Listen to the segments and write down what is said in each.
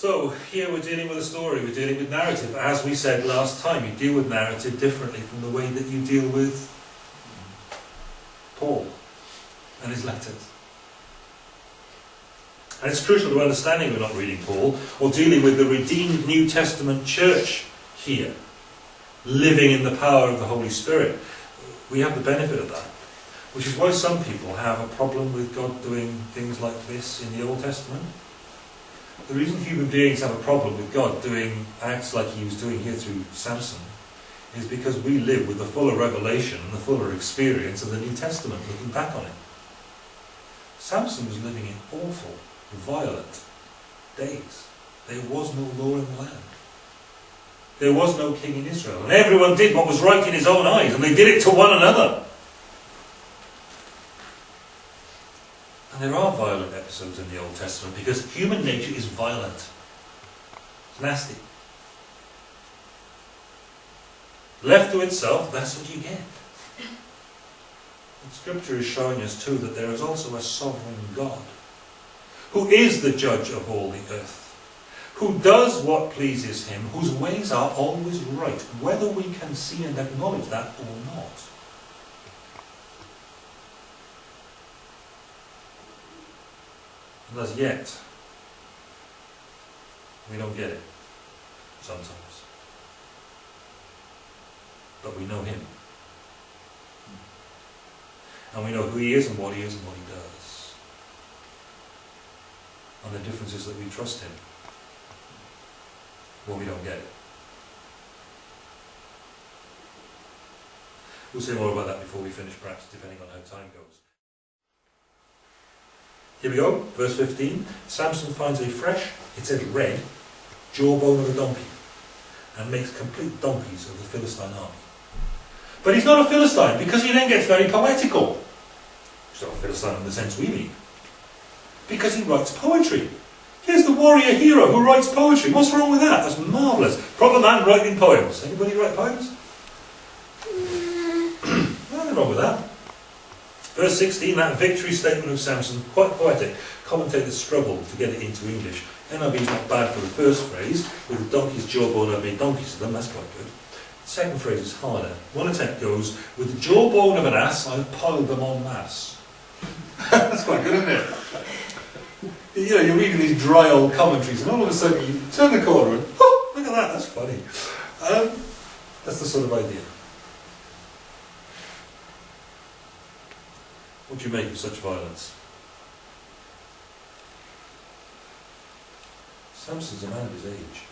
So here we're dealing with a story, we're dealing with narrative. As we said last time, you deal with narrative differently from the way that you deal with Paul and his letters. And it's crucial to understanding we're not reading Paul or dealing with the redeemed New Testament church here, living in the power of the Holy Spirit. We have the benefit of that. Which is why some people have a problem with God doing things like this in the Old Testament. The reason human beings have a problem with God doing acts like he was doing here through Samson is because we live with the fuller revelation and the fuller experience of the New Testament, looking back on it. Samson was living in awful, violent days. There was no law in the land. There was no king in Israel. And everyone did what was right in his own eyes, and they did it to one another. And there are violent episodes in the Old Testament because human nature is violent. It's nasty. Left to itself, that's what you get. And Scripture is showing us too that there is also a sovereign God who is the judge of all the earth, who does what pleases him, whose ways are always right, whether we can see and acknowledge that or not. And as yet, we don't get it sometimes. But we know Him. And we know who He is and what He is and what He does. And the difference is that we trust Him when we don't get it. We'll say more about that before we finish, perhaps, depending on how time goes. Here we go, verse 15. Samson finds a fresh, it says red, jawbone of a donkey and makes complete donkeys of the Philistine army. But he's not a Philistine because he then gets very poetical. He's not a Philistine in the sense we mean. Because he writes poetry. Here's the warrior hero who writes poetry. What's wrong with that? That's marvellous. Proper man writing poems. Anybody write poems? Nothing wrong with that. Verse 16, that victory statement of Samson, quite poetic. Commentators struggle to get it into English. NIV is not bad for the first phrase, with the donkey's jawbone, I made donkeys of them, that's quite good. The second phrase is harder. One attempt goes, with the jawbone of an ass, I've piled them en masse. that's quite good, isn't it? You know, you're reading these dry old commentaries, and all of a sudden you turn the corner and, oh, look at that, that's funny. Um, that's the sort of idea. What do you make of such violence? Samson's a man of his age.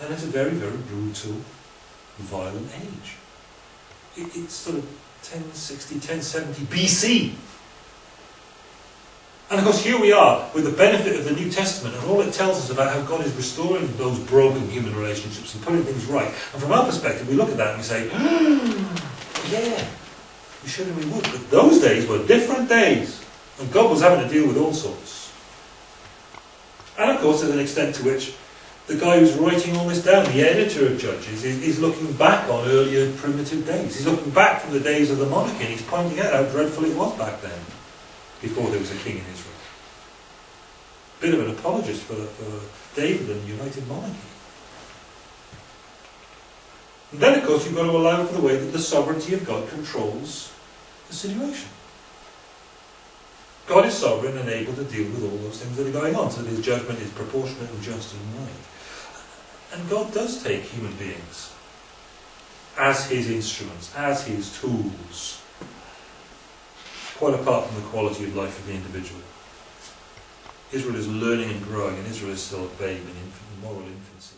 And it's a very, very brutal, violent age. It, it's sort of 1060, 1070 BC. And of course, here we are with the benefit of the New Testament and all it tells us about how God is restoring those broken human relationships and putting things right. And from our perspective, we look at that and we say, yeah, we should we would. But those days were different days. And God was having to deal with all sorts. And of course, there's an extent to which the guy who's writing all this down, the editor of Judges, is, is looking back on earlier primitive days. He's looking back from the days of the monarchy and he's pointing out how dreadful it was back then, before there was a king in Israel. Bit of an apologist for, for David and the United Monarchy. And then, of course, you've got to allow for the way that the sovereignty of God controls the situation. God is sovereign and able to deal with all those things that are going on, so that his judgment is proportionate and just and right. And God does take human beings as his instruments, as his tools, quite apart from the quality of life of the individual. Israel is learning and growing, and Israel is still a babe in, in moral infancy.